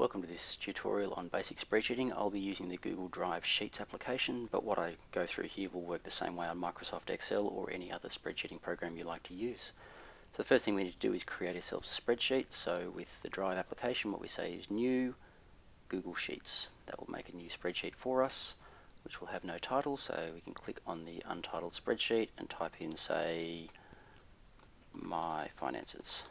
Welcome to this tutorial on basic spreadsheeting. I'll be using the Google Drive Sheets application, but what I go through here will work the same way on Microsoft Excel or any other spreadsheeting program you like to use. So the first thing we need to do is create ourselves a spreadsheet. So with the Drive application, what we say is new Google Sheets. That will make a new spreadsheet for us, which will have no title. So we can click on the untitled spreadsheet and type in, say, my finances.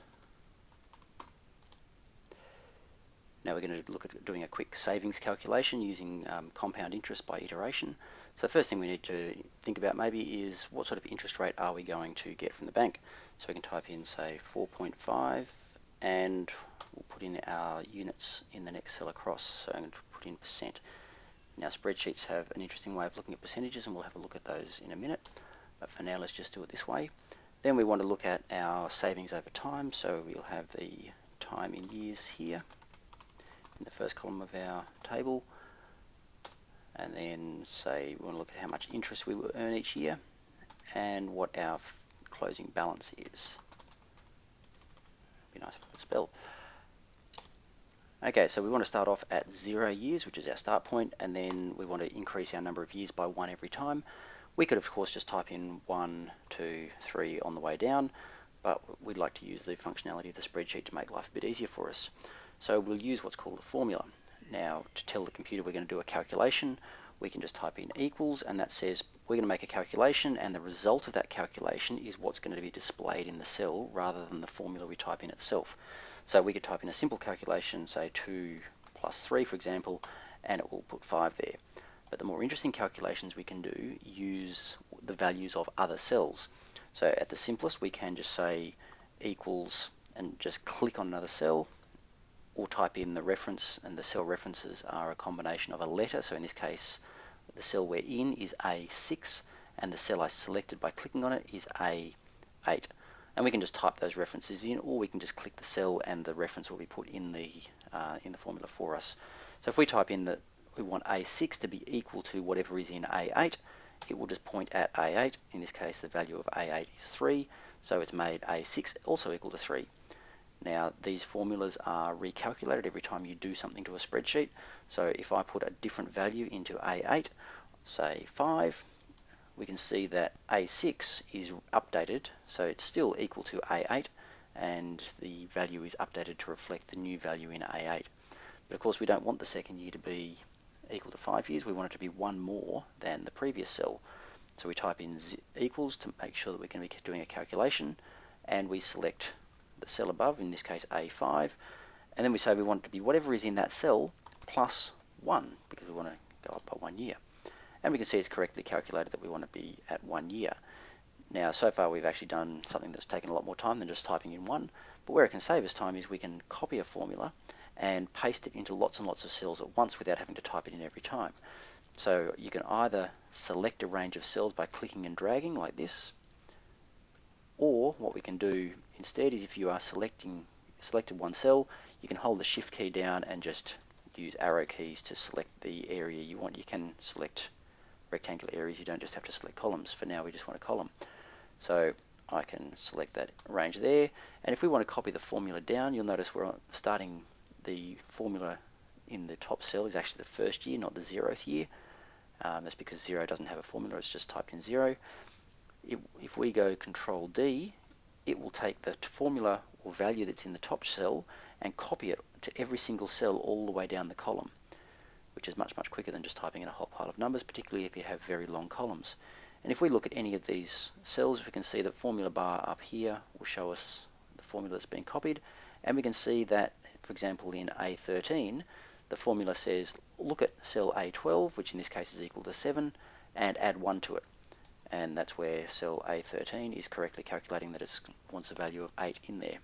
Now we're going to look at doing a quick savings calculation using um, compound interest by iteration. So the first thing we need to think about maybe is what sort of interest rate are we going to get from the bank. So we can type in say 4.5 and we'll put in our units in the next cell across. So I'm going to put in percent. Now spreadsheets have an interesting way of looking at percentages and we'll have a look at those in a minute. But for now let's just do it this way. Then we want to look at our savings over time. So we'll have the time in years here in the first column of our table and then say we want to look at how much interest we will earn each year and what our closing balance is. Be nice if I could spell. Okay, so we want to start off at zero years, which is our start point, and then we want to increase our number of years by one every time. We could, of course, just type in one, two, three on the way down, but we'd like to use the functionality of the spreadsheet to make life a bit easier for us. So we'll use what's called a formula. Now, to tell the computer we're going to do a calculation, we can just type in equals, and that says we're going to make a calculation, and the result of that calculation is what's going to be displayed in the cell rather than the formula we type in itself. So we could type in a simple calculation, say 2 plus 3, for example, and it will put 5 there. But the more interesting calculations we can do use the values of other cells. So at the simplest, we can just say equals and just click on another cell, or type in the reference, and the cell references are a combination of a letter. So in this case, the cell we're in is A6, and the cell I selected by clicking on it is A8. And we can just type those references in, or we can just click the cell and the reference will be put in the uh, in the formula for us. So if we type in that we want A6 to be equal to whatever is in A8, it will just point at A8. In this case, the value of A8 is 3, so it's made A6 also equal to 3. Now these formulas are recalculated every time you do something to a spreadsheet. So if I put a different value into A8, say 5, we can see that A6 is updated, so it's still equal to A8, and the value is updated to reflect the new value in A8. But of course we don't want the second year to be equal to 5 years, we want it to be one more than the previous cell. So we type in equals to make sure that we're going to be doing a calculation, and we select the cell above, in this case A5, and then we say we want it to be whatever is in that cell plus 1, because we want to go up by one year. And we can see it's correctly calculated that we want to be at one year. Now, so far we've actually done something that's taken a lot more time than just typing in one, but where it can save us time is we can copy a formula and paste it into lots and lots of cells at once without having to type it in every time. So you can either select a range of cells by clicking and dragging like this, or what we can do instead is if you are selecting selected one cell, you can hold the shift key down and just use arrow keys to select the area you want. You can select rectangular areas, you don't just have to select columns. For now we just want a column. So I can select that range there. And if we want to copy the formula down, you'll notice we're starting the formula in the top cell is actually the first year, not the zeroth year. Um, that's because zero doesn't have a formula, it's just typed in zero if, if we go control D, it will take the formula or value that's in the top cell and copy it to every single cell all the way down the column, which is much, much quicker than just typing in a whole pile of numbers, particularly if you have very long columns. And if we look at any of these cells, we can see the formula bar up here will show us the formula that's been copied, and we can see that, for example, in A13, the formula says look at cell A12, which in this case is equal to 7, and add 1 to it and that's where cell A13 is correctly calculating that it wants a value of 8 in there.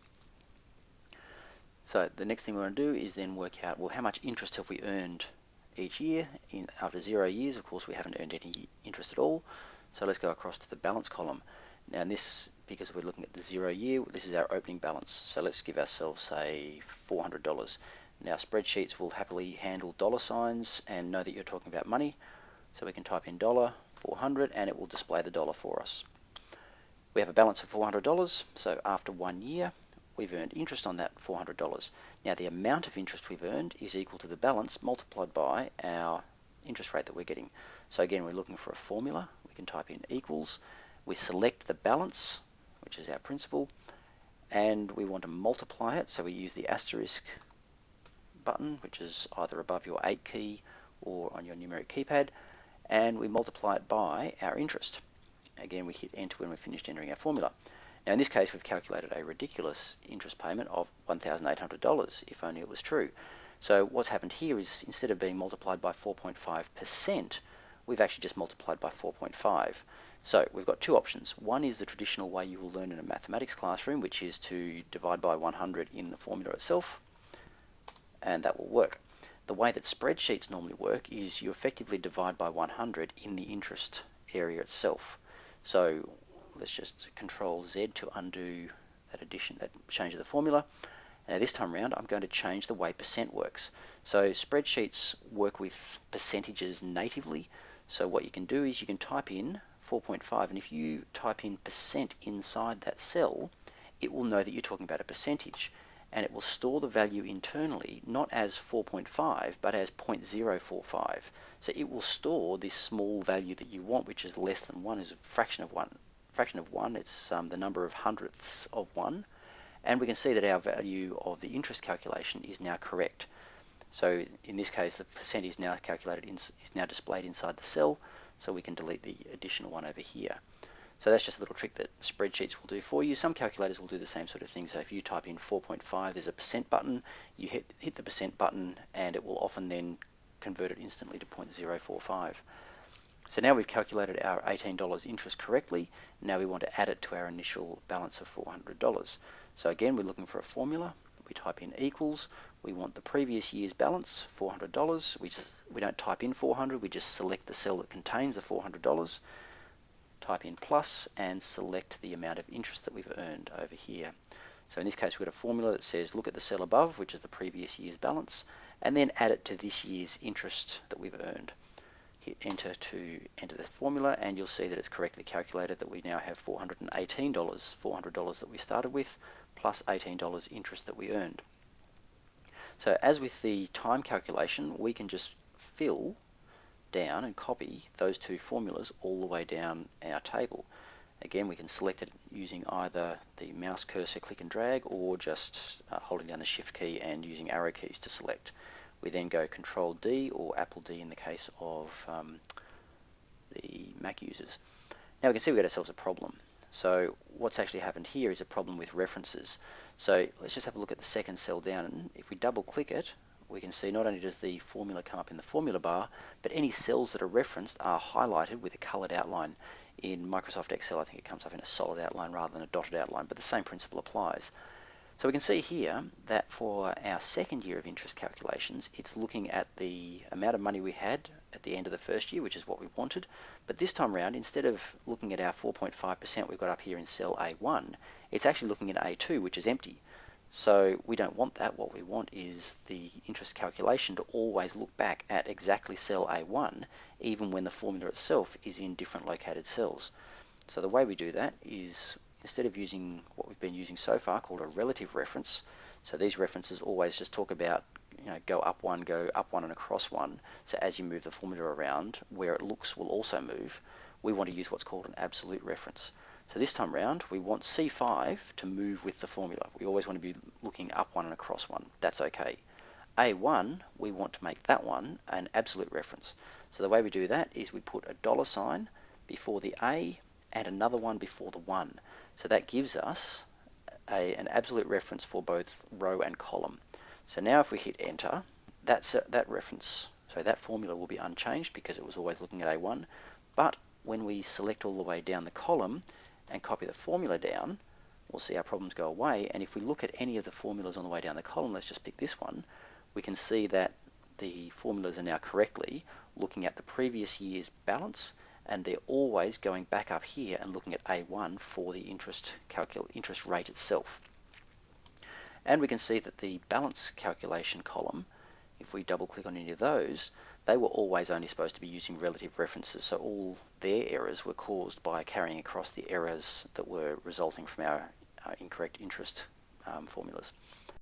So the next thing we want to do is then work out, well, how much interest have we earned each year? In, after zero years, of course, we haven't earned any interest at all. So let's go across to the balance column. Now this, because we're looking at the zero year, this is our opening balance. So let's give ourselves, say, $400. Now spreadsheets will happily handle dollar signs and know that you're talking about money. So we can type in dollar 400 and it will display the dollar for us. We have a balance of $400 so after one year we've earned interest on that $400. Now the amount of interest we've earned is equal to the balance multiplied by our interest rate that we're getting. So again, we're looking for a formula. We can type in equals. We select the balance, which is our principal, and we want to multiply it. So we use the asterisk button, which is either above your 8 key or on your numeric keypad, and we multiply it by our interest. Again, we hit enter when we've finished entering our formula. Now in this case, we've calculated a ridiculous interest payment of $1,800, if only it was true. So what's happened here is instead of being multiplied by 4.5%, we've actually just multiplied by 4.5. So we've got two options. One is the traditional way you will learn in a mathematics classroom, which is to divide by 100 in the formula itself, and that will work. The way that spreadsheets normally work is you effectively divide by 100 in the interest area itself. So let's just control Z to undo that addition, that change of the formula. Now this time around, I'm going to change the way percent works. So spreadsheets work with percentages natively. So what you can do is you can type in 4.5, and if you type in percent inside that cell, it will know that you're talking about a percentage. And it will store the value internally, not as 4.5, but as 0.045. So it will store this small value that you want, which is less than 1, is a fraction of 1 fraction of 1, it's um, the number of hundredths of 1, and we can see that our value of the interest calculation is now correct. So in this case, the percent is now calculated, in, is now displayed inside the cell, so we can delete the additional one over here. So that's just a little trick that spreadsheets will do for you. Some calculators will do the same sort of thing. So if you type in 4.5, there's a percent button, you hit, hit the percent button, and it will often then convert it instantly to 0.045. So now we've calculated our $18 interest correctly. Now we want to add it to our initial balance of $400. So again, we're looking for a formula. We type in equals. We want the previous year's balance, $400. We just we don't type in 400. We just select the cell that contains the $400. Type in plus and select the amount of interest that we've earned over here. So in this case, we've got a formula that says look at the cell above, which is the previous year's balance, and then add it to this year's interest that we've earned hit enter to enter the formula and you'll see that it's correctly calculated that we now have $418, $400 that we started with, plus $18 interest that we earned. So as with the time calculation, we can just fill down and copy those two formulas all the way down our table. Again, we can select it using either the mouse cursor click and drag or just uh, holding down the shift key and using arrow keys to select. We then go Control D or Apple D in the case of um, the Mac users. Now we can see we've got ourselves a problem. So what's actually happened here is a problem with references. So let's just have a look at the second cell down. And if we double click it, we can see not only does the formula come up in the formula bar, but any cells that are referenced are highlighted with a colored outline. In Microsoft Excel, I think it comes up in a solid outline rather than a dotted outline, but the same principle applies. So we can see here that for our second year of interest calculations, it's looking at the amount of money we had at the end of the first year, which is what we wanted. But this time around, instead of looking at our 4.5% we've got up here in cell A1, it's actually looking at A2, which is empty. So we don't want that. What we want is the interest calculation to always look back at exactly cell A1, even when the formula itself is in different located cells. So the way we do that is instead of using what we've been using so far called a relative reference, so these references always just talk about you know, go up one, go up one and across one. So as you move the formula around, where it looks will also move. We want to use what's called an absolute reference. So this time round, we want C5 to move with the formula. We always want to be looking up one and across one. That's okay. A1, we want to make that one an absolute reference. So the way we do that is we put a dollar sign before the A and another one before the 1. So that gives us a, an absolute reference for both row and column. So now if we hit enter, that's a, that reference, so that formula will be unchanged because it was always looking at A1. But when we select all the way down the column and copy the formula down, we'll see our problems go away. And if we look at any of the formulas on the way down the column, let's just pick this one, we can see that the formulas are now correctly looking at the previous year's balance and they're always going back up here and looking at A1 for the interest, interest rate itself. And we can see that the balance calculation column, if we double click on any of those, they were always only supposed to be using relative references, so all their errors were caused by carrying across the errors that were resulting from our uh, incorrect interest um, formulas.